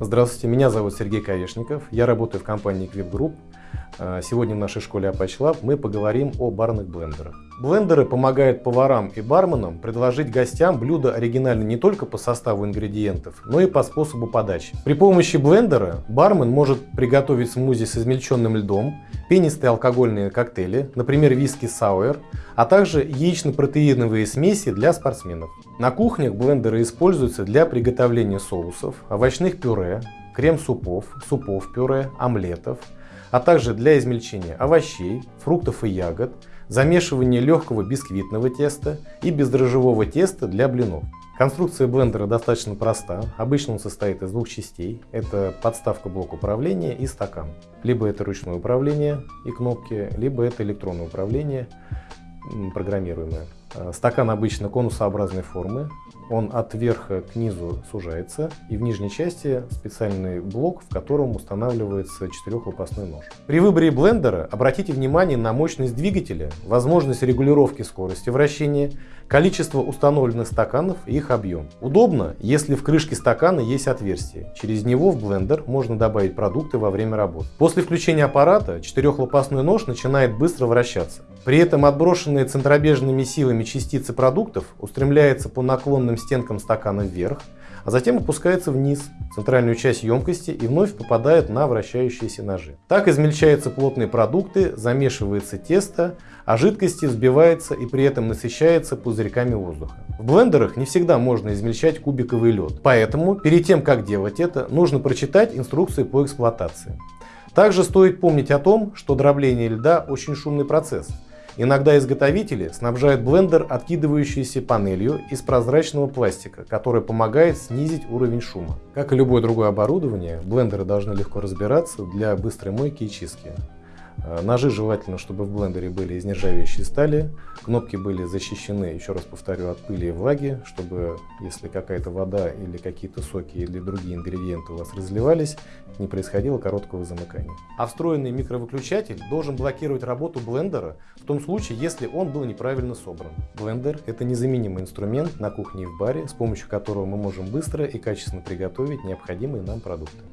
Здравствуйте, меня зовут Сергей Каешников, я работаю в компании Equip Group. А, сегодня в нашей школе Apache Lab мы поговорим о барных блендерах. Блендеры помогают поварам и барменам предложить гостям блюда оригинально не только по составу ингредиентов, но и по способу подачи. При помощи блендера бармен может приготовить смузи с измельченным льдом, пенистые алкогольные коктейли, например, виски сауэр, а также яично-протеиновые смеси для спортсменов. На кухнях блендеры используются для приготовления соусов, овощных пюре, крем-супов, супов-пюре, омлетов, а также для измельчения овощей, фруктов и ягод, замешивания легкого бисквитного теста и бездрожжевого теста для блинов. Конструкция блендера достаточно проста. Обычно он состоит из двух частей. Это подставка блок управления и стакан. Либо это ручное управление и кнопки, либо это электронное управление программируемое. Э, стакан обычно конусообразной формы, он от верха к низу сужается, и в нижней части специальный блок, в котором устанавливается четырехлопастной нож. При выборе блендера обратите внимание на мощность двигателя, возможность регулировки скорости вращения, количество установленных стаканов и их объем. Удобно, если в крышке стакана есть отверстие. Через него в блендер можно добавить продукты во время работы. После включения аппарата четырехлопастной нож начинает быстро вращаться. При этом отброшенные центробежными силами частицы продуктов устремляются по наклонным стенкам стакана вверх, а затем опускаются вниз, в центральную часть емкости и вновь попадают на вращающиеся ножи. Так измельчаются плотные продукты, замешивается тесто, а жидкости взбивается и при этом насыщается пузырьками воздуха. В блендерах не всегда можно измельчать кубиковый лед, поэтому перед тем как делать это, нужно прочитать инструкции по эксплуатации. Также стоит помнить о том, что дробление льда очень шумный процесс – Иногда изготовители снабжают блендер откидывающейся панелью из прозрачного пластика, которая помогает снизить уровень шума. Как и любое другое оборудование, блендеры должны легко разбираться для быстрой мойки и чистки. Э, ножи желательно, чтобы в блендере были из нержавеющей стали, кнопки были защищены, еще раз повторю, от пыли и влаги, чтобы если какая-то вода или какие-то соки или другие ингредиенты у вас разливались, не происходило короткого замыкания. А встроенный микровыключатель должен блокировать работу блендера в том случае, если он был неправильно собран. Блендер – это незаменимый инструмент на кухне и в баре, с помощью которого мы можем быстро и качественно приготовить необходимые нам продукты.